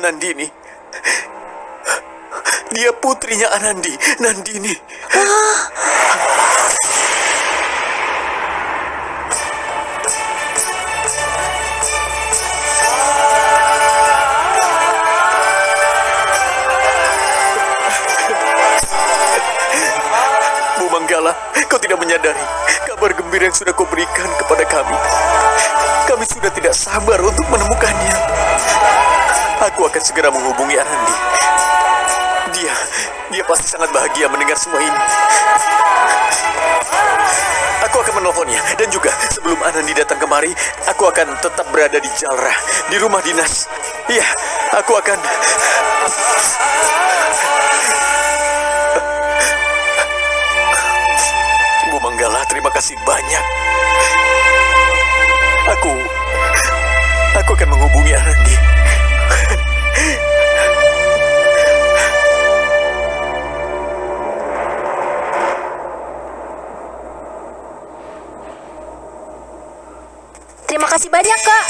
Nandini. Dia putrinya Anandi, Nandini. Bu Manggala, kau tidak menyadari kabar gembira yang sudah kau berikan kepada kami. Kami sudah tidak sabar untuk menemukannya. Aku akan segera menghubungi Anandi. Dia, dia pasti sangat bahagia mendengar semua ini. Aku akan menelponnya dan juga sebelum Anandi datang kemari, aku akan tetap berada di Jalra, di rumah dinas. Iya, aku akan Manggala, terima kasih banyak. Aku aku akan menghubungi Anandi. Terima kasih banyak, Kak.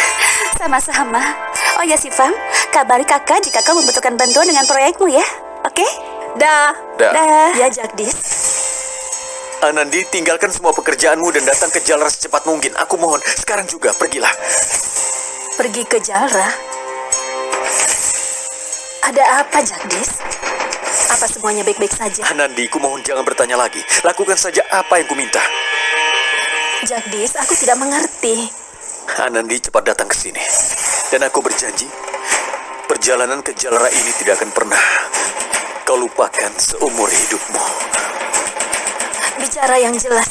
Sama-sama. Oh ya, Sifam, kabari kakak jika kau membutuhkan bantuan dengan proyekmu ya. Oke? Dah. Dah. Dah. Ya, Jagdis. Anandi, tinggalkan semua pekerjaanmu dan datang ke Jalra secepat mungkin. Aku mohon, sekarang juga pergilah. Pergi ke Jalra. Ada apa, Jagdis? Apa semuanya baik-baik saja? Anandi, ku mohon jangan bertanya lagi. Lakukan saja apa yang ku minta. Jagdis, aku tidak mengerti. Anandi cepat datang ke sini. Dan aku berjanji, perjalanan ke Jalra ini tidak akan pernah kau lupakan seumur hidupmu. Bicara yang jelas,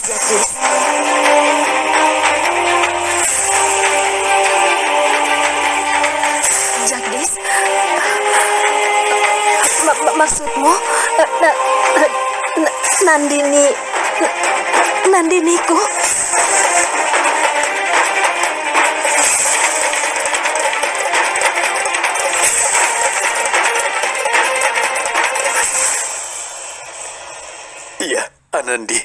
maksudmu? eh, na- na- Nandini... Nandiniku? Anandi.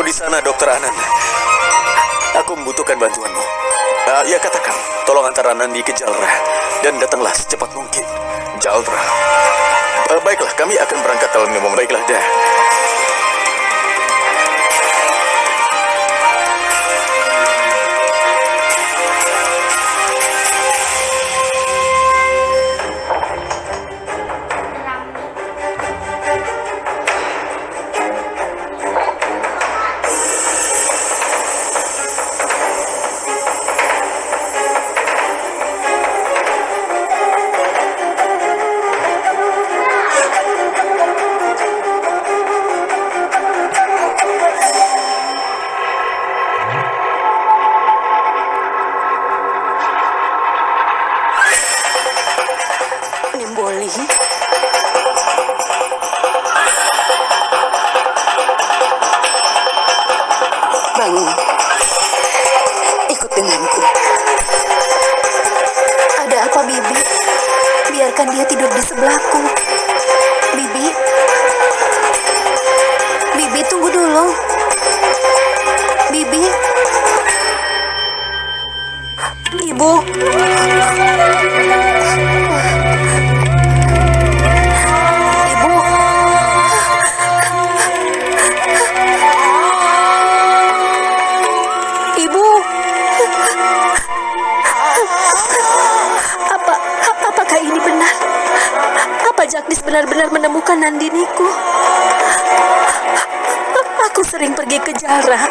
Kau di sana, Dokter Anand. Aku membutuhkan bantuanmu. Eh, ya katakan, tolong antar Anandi ke Jalra dan datanglah secepat mungkin. Jalra. Eh, baiklah, kami akan berangkat ibu. Ibu. Ibu. Apa apakah ini benar? Apa Jagdis benar-benar menemukan Nandiniku? Aku sering pergi ke Jara.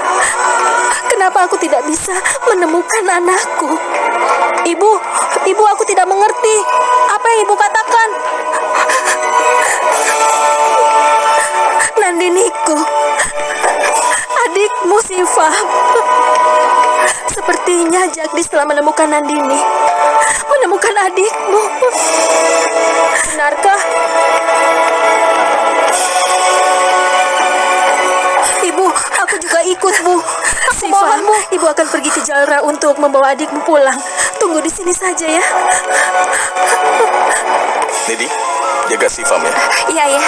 Kenapa aku tidak bisa menemukan anakku? Ibu, ibu aku tidak mengerti. Apa yang ibu katakan? Nandiniku, adikmu Siva. Sepertinya Jagdis telah menemukan Nandini. Menemukan adikmu. Benarkah? Juga ikut, Bu. Siva, Ibu akan pergi ke Jalra untuk membawa adikmu pulang. Tunggu di sini saja ya. Nidi, jaga Sifam ya. Iya, ya.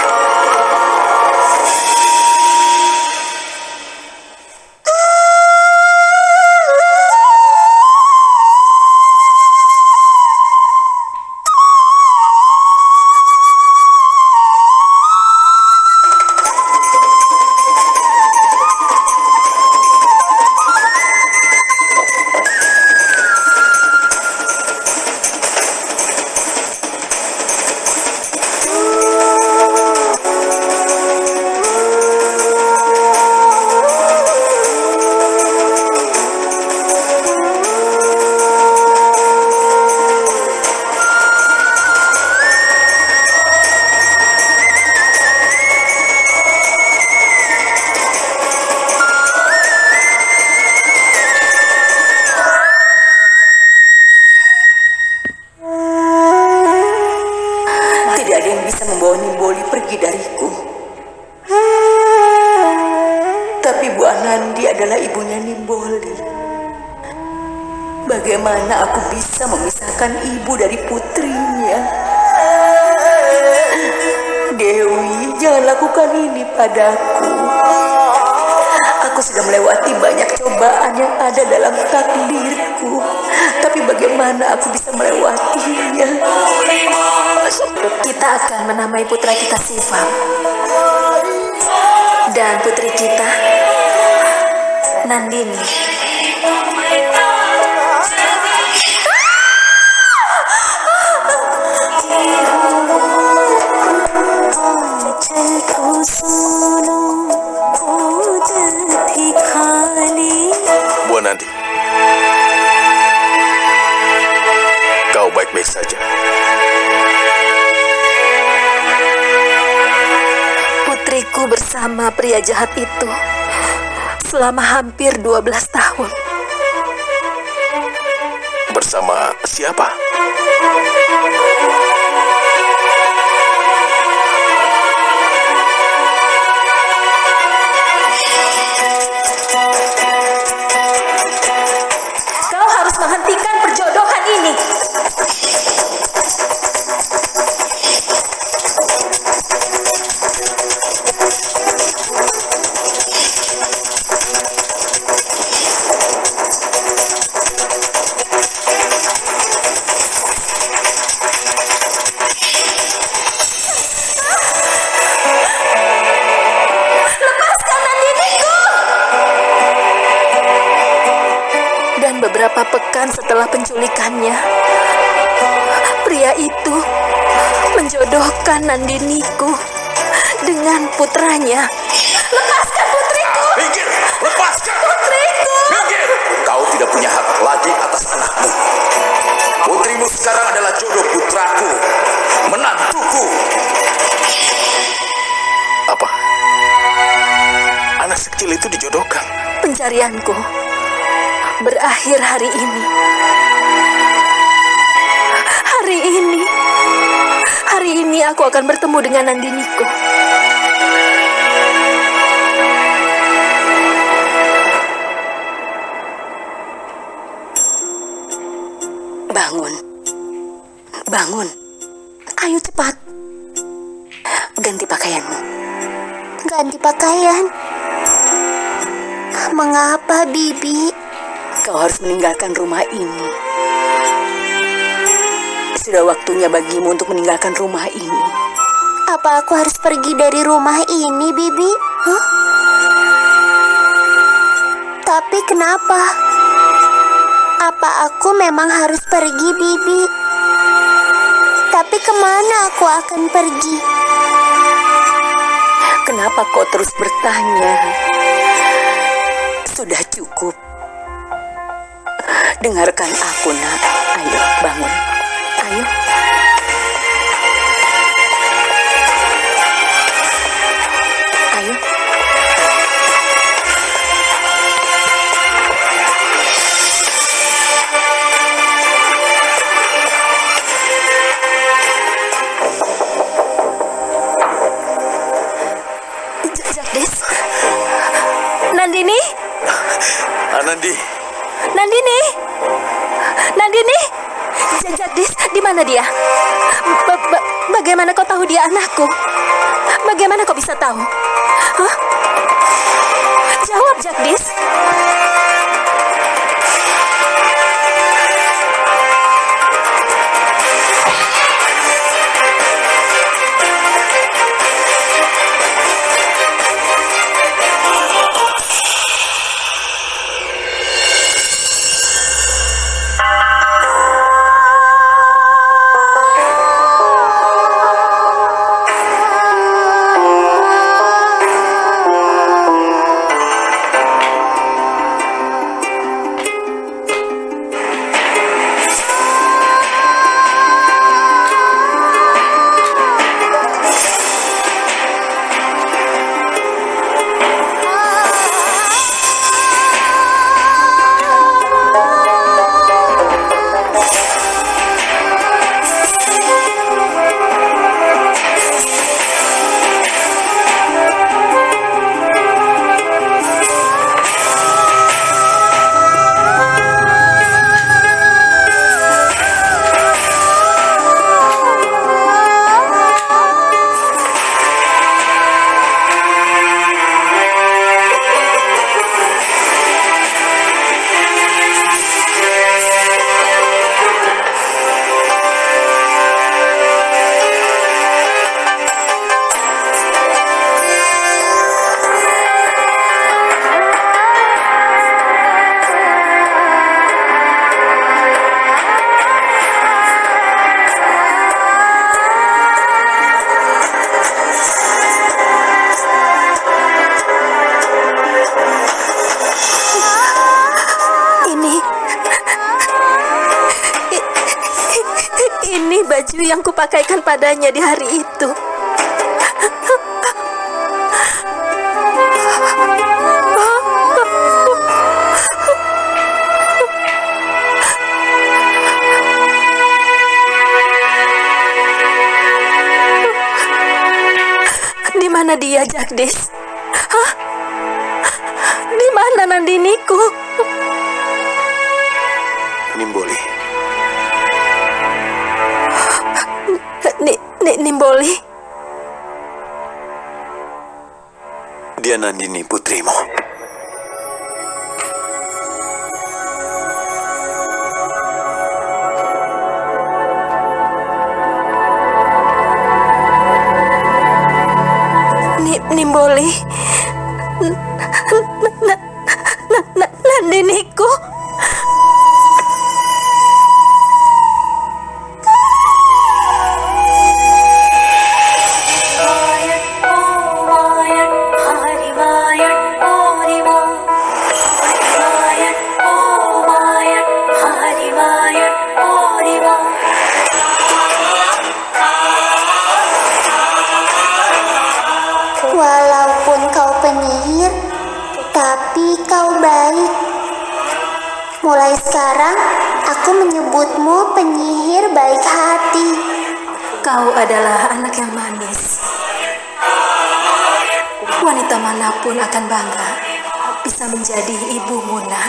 Bagaimana aku bisa memisahkan ibu dari putrinya? Dewi, jangan lakukan ini padaku. Aku sudah melewati banyak cobaan yang ada dalam takdirku. Tapi bagaimana aku bisa melewatinya? Kita akan menamai putra kita Siva. Dan putri kita Nandini. Bersama pria jahat itu selama hampir 12 tahun. Bersama siapa? Beberapa pekan setelah penculikannya, pria itu menjodohkan Nandiniku dengan putranya. Lepaskan putriku! Minggir! Lepaskan! Putriku! Minggir! Kau tidak punya hak lagi atas anakmu. Putrimu sekarang adalah jodoh putraku. Menantuku. Apa? Anak sekecil itu dijodohkan. Pencarianku berakhir hari ini. Hari ini. Hari ini aku akan bertemu dengan Nandiniku. Bangun. Bangun. Ayo cepat. Ganti pakaianmu. Ganti pakaian. Mengapa, Bibi? Kau harus meninggalkan rumah ini. Sudah waktunya bagimu untuk meninggalkan rumah ini. Apa aku harus pergi dari rumah ini, Bibi? Hah? Tapi kenapa? Apa aku memang harus pergi, Bibi? Tapi ke mana aku akan pergi? kenapa kau terus bertanya? Sudah cukup. Dengarkan aku, nak. Ayo, bangun. Ayo. Mana dia? Ba- ba- bagaimana kau tahu dia anakku? Bagaimana kau bisa tahu? Baju yang kupakaikan padanya di hari itu. Di mana dia, Jagdis? Di mana Nandiniku? Nimboli. Nimboli? Dia Nandini putrimu. Sekarang, aku menyebutmu penyihir baik hati. Kau adalah anak yang manis. Wanita mana pun akan bangga bisa menjadi ibu Muna.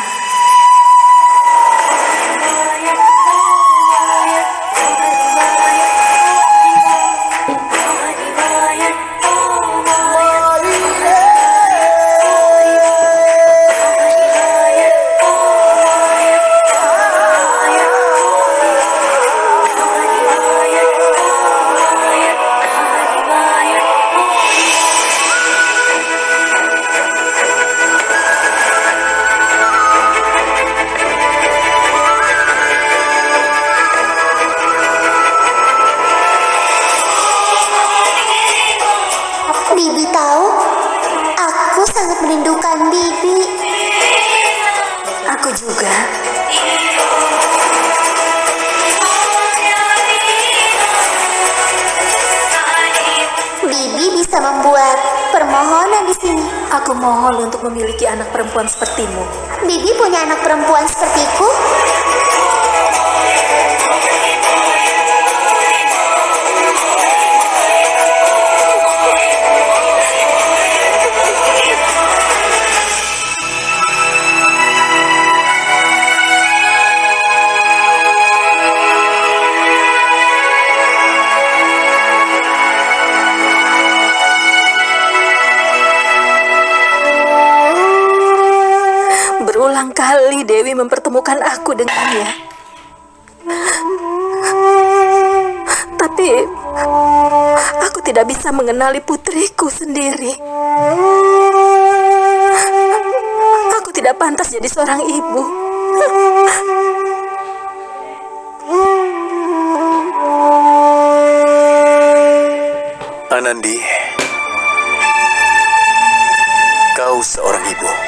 Bibi bisa membuat permohonan di sini. Aku mohon untuk memiliki anak perempuan sepertimu. Bibi punya anak perempuan sepertiku. Berulang kali Dewi mempertemukan aku dengannya. Tapi aku tidak bisa mengenali putriku sendiri. Aku tidak pantas jadi seorang ibu. Anandi, kau seorang ibu.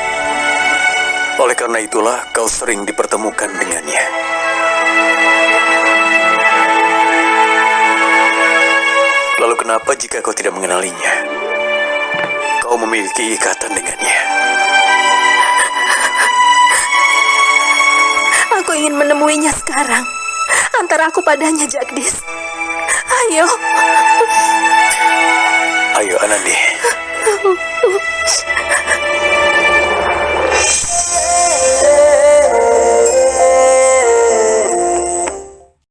Oleh karena itulah kau sering dipertemukan dengannya. Lalu kenapa jika kau tidak mengenalinya? Kau memiliki ikatan dengannya. Aku ingin menemuinya sekarang. Antara aku padanya, Jagdis. Ayo. Ayo Anandi.